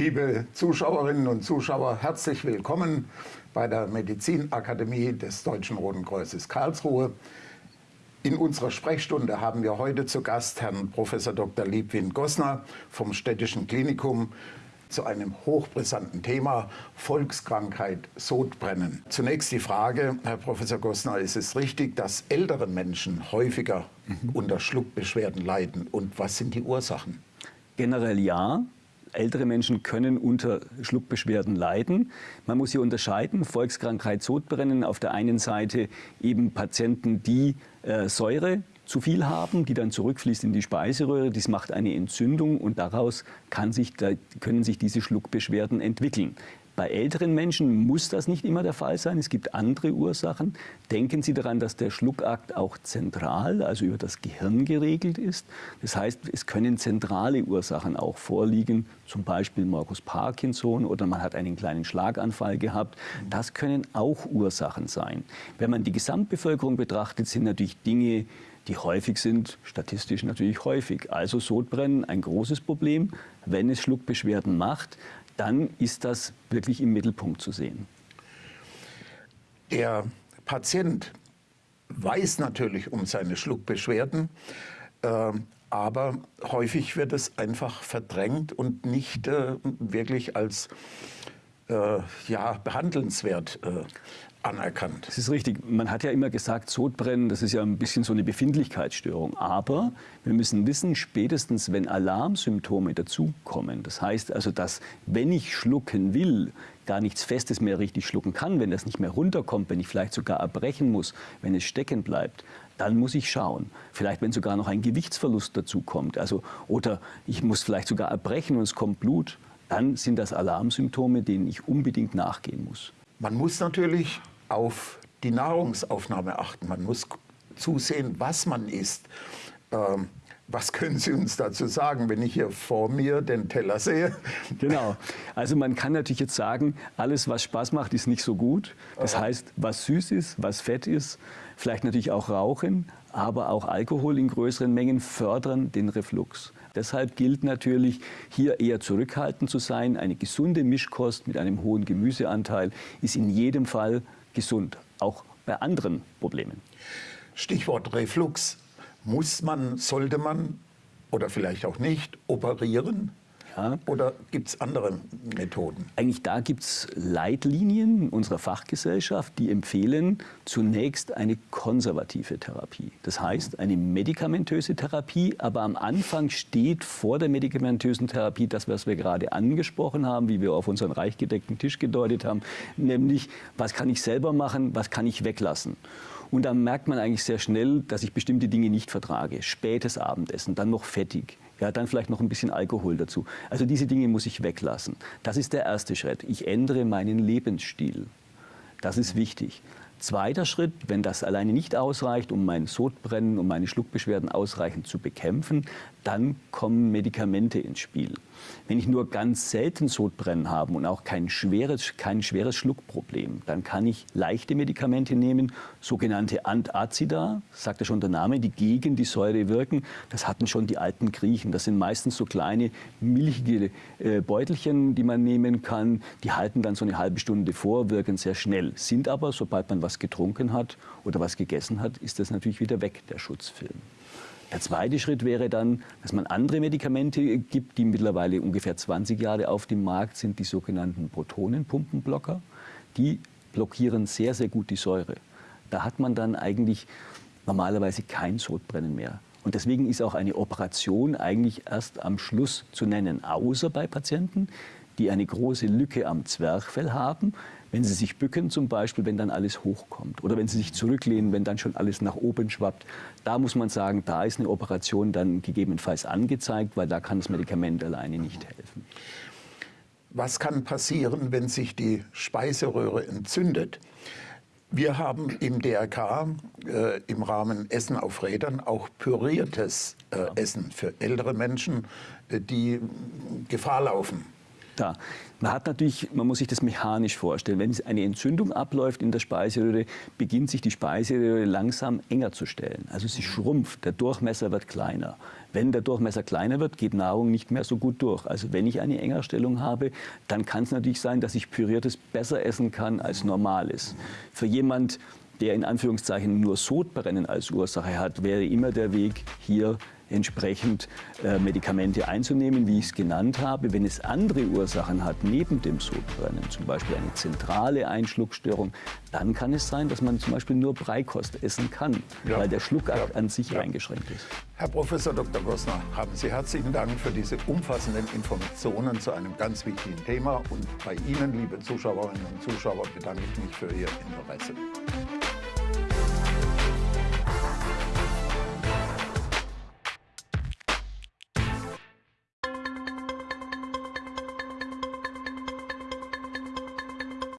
Liebe Zuschauerinnen und Zuschauer, herzlich willkommen bei der Medizinakademie des Deutschen Roten Kreuzes Karlsruhe. In unserer Sprechstunde haben wir heute zu Gast Herrn Prof. Dr. Liebwind Gossner vom Städtischen Klinikum zu einem hochbrisanten Thema, Volkskrankheit Sodbrennen. Zunächst die Frage, Herr Professor Gossner, ist es richtig, dass ältere Menschen häufiger mhm. unter Schluckbeschwerden leiden und was sind die Ursachen? Generell ja. Ältere Menschen können unter Schluckbeschwerden leiden. Man muss hier unterscheiden, Volkskrankheit Sodbrennen, auf der einen Seite eben Patienten, die äh, Säure zu viel haben, die dann zurückfließt in die Speiseröhre. Das macht eine Entzündung und daraus sich, können sich diese Schluckbeschwerden entwickeln. Bei älteren Menschen muss das nicht immer der Fall sein. Es gibt andere Ursachen. Denken Sie daran, dass der Schluckakt auch zentral, also über das Gehirn geregelt ist. Das heißt, es können zentrale Ursachen auch vorliegen, zum Beispiel Markus Parkinson oder man hat einen kleinen Schlaganfall gehabt. Das können auch Ursachen sein. Wenn man die Gesamtbevölkerung betrachtet, sind natürlich Dinge, die häufig sind, statistisch natürlich häufig. Also Sodbrennen ein großes Problem. Wenn es Schluckbeschwerden macht, dann ist das wirklich im Mittelpunkt zu sehen. Der Patient weiß natürlich um seine Schluckbeschwerden, äh, aber häufig wird es einfach verdrängt und nicht äh, wirklich als äh, ja, behandelnswert äh, anerkannt. Das ist richtig. Man hat ja immer gesagt, Sodbrennen, das ist ja ein bisschen so eine Befindlichkeitsstörung. Aber wir müssen wissen, spätestens wenn Alarmsymptome dazukommen, das heißt also, dass wenn ich schlucken will, gar nichts Festes mehr richtig schlucken kann, wenn das nicht mehr runterkommt, wenn ich vielleicht sogar erbrechen muss, wenn es stecken bleibt, dann muss ich schauen. Vielleicht, wenn sogar noch ein Gewichtsverlust dazukommt. Also, oder ich muss vielleicht sogar erbrechen und es kommt Blut, dann sind das Alarmsymptome, denen ich unbedingt nachgehen muss. Man muss natürlich auf die Nahrungsaufnahme achten. Man muss zusehen, was man isst. Ähm, was können Sie uns dazu sagen, wenn ich hier vor mir den Teller sehe? Genau. Also man kann natürlich jetzt sagen, alles, was Spaß macht, ist nicht so gut. Das heißt, was süß ist, was fett ist, vielleicht natürlich auch Rauchen, aber auch Alkohol in größeren Mengen fördern den Reflux. Deshalb gilt natürlich, hier eher zurückhaltend zu sein. Eine gesunde Mischkost mit einem hohen Gemüseanteil ist in jedem Fall gesund, auch bei anderen Problemen. Stichwort Reflux. Muss man, sollte man oder vielleicht auch nicht operieren? Ja. Oder gibt es andere Methoden? Eigentlich da gibt es Leitlinien unserer Fachgesellschaft, die empfehlen zunächst eine konservative Therapie. Das heißt eine medikamentöse Therapie, aber am Anfang steht vor der medikamentösen Therapie das, was wir gerade angesprochen haben, wie wir auf unseren reich gedeckten Tisch gedeutet haben, nämlich was kann ich selber machen, was kann ich weglassen. Und dann merkt man eigentlich sehr schnell, dass ich bestimmte Dinge nicht vertrage. Spätes Abendessen, dann noch fettig, ja, dann vielleicht noch ein bisschen Alkohol dazu. Also diese Dinge muss ich weglassen. Das ist der erste Schritt. Ich ändere meinen Lebensstil. Das ist wichtig. Zweiter Schritt, wenn das alleine nicht ausreicht, um mein Sodbrennen, um meine Schluckbeschwerden ausreichend zu bekämpfen, dann kommen Medikamente ins Spiel. Wenn ich nur ganz selten Sodbrennen habe und auch kein schweres, kein schweres Schluckproblem, dann kann ich leichte Medikamente nehmen, sogenannte Antazida, sagt ja schon der Name, die gegen die Säure wirken. Das hatten schon die alten Griechen. Das sind meistens so kleine milchige äh, Beutelchen, die man nehmen kann. Die halten dann so eine halbe Stunde vor, wirken sehr schnell, sind aber, sobald man was getrunken hat oder was gegessen hat, ist das natürlich wieder weg, der Schutzfilm. Der zweite Schritt wäre dann, dass man andere Medikamente gibt, die mittlerweile ungefähr 20 Jahre auf dem Markt sind, die sogenannten Protonenpumpenblocker. Die blockieren sehr, sehr gut die Säure. Da hat man dann eigentlich normalerweise kein Sodbrennen mehr. Und deswegen ist auch eine Operation eigentlich erst am Schluss zu nennen, außer bei Patienten, die eine große Lücke am Zwerchfell haben, wenn Sie sich bücken zum Beispiel, wenn dann alles hochkommt oder wenn Sie sich zurücklehnen, wenn dann schon alles nach oben schwappt, da muss man sagen, da ist eine Operation dann gegebenenfalls angezeigt, weil da kann das Medikament alleine nicht helfen. Was kann passieren, wenn sich die Speiseröhre entzündet? Wir haben im DRK äh, im Rahmen Essen auf Rädern auch püriertes äh, Essen für ältere Menschen, äh, die Gefahr laufen, da. Man hat natürlich, man muss sich das mechanisch vorstellen. Wenn eine Entzündung abläuft in der Speiseröhre, beginnt sich die Speiseröhre langsam enger zu stellen. Also sie schrumpft, der Durchmesser wird kleiner. Wenn der Durchmesser kleiner wird, geht Nahrung nicht mehr so gut durch. Also wenn ich eine Engerstellung habe, dann kann es natürlich sein, dass ich püriertes besser essen kann als normales. Für jemand, der in Anführungszeichen nur Sodbrennen als Ursache hat, wäre immer der Weg hier entsprechend äh, Medikamente einzunehmen, wie ich es genannt habe. Wenn es andere Ursachen hat, neben dem Sodbrennen, zum Beispiel eine zentrale Einschluckstörung, dann kann es sein, dass man zum Beispiel nur Breikost essen kann, ja. weil der Schluckakt ja. an sich ja. eingeschränkt ist. Herr Professor Dr. Gossner, haben Sie herzlichen Dank für diese umfassenden Informationen zu einem ganz wichtigen Thema. Und bei Ihnen, liebe Zuschauerinnen und Zuschauer, bedanke ich mich für Ihr Interesse.